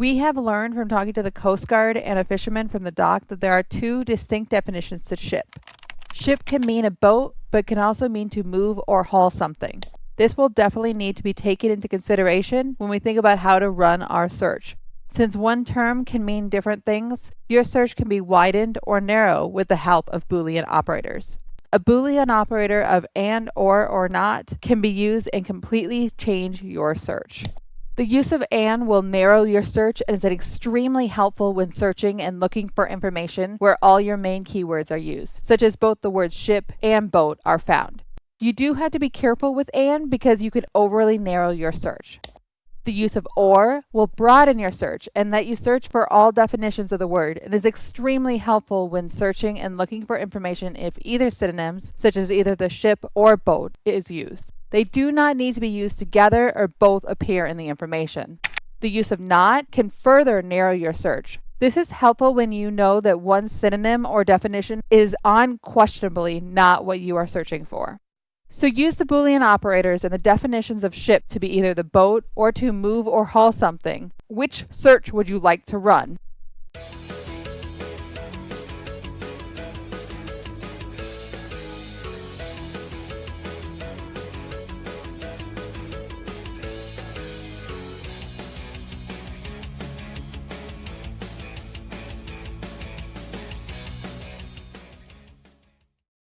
We have learned from talking to the Coast Guard and a fisherman from the dock that there are two distinct definitions to ship. Ship can mean a boat, but can also mean to move or haul something. This will definitely need to be taken into consideration when we think about how to run our search. Since one term can mean different things, your search can be widened or narrow with the help of Boolean operators. A Boolean operator of and, or, or not can be used and completely change your search. The use of and will narrow your search and is extremely helpful when searching and looking for information where all your main keywords are used, such as both the words ship and boat are found. You do have to be careful with and because you could overly narrow your search. The use of or will broaden your search and let you search for all definitions of the word and is extremely helpful when searching and looking for information if either synonyms, such as either the ship or boat, is used. They do not need to be used together or both appear in the information. The use of not can further narrow your search. This is helpful when you know that one synonym or definition is unquestionably not what you are searching for. So use the Boolean operators and the definitions of ship to be either the boat or to move or haul something. Which search would you like to run?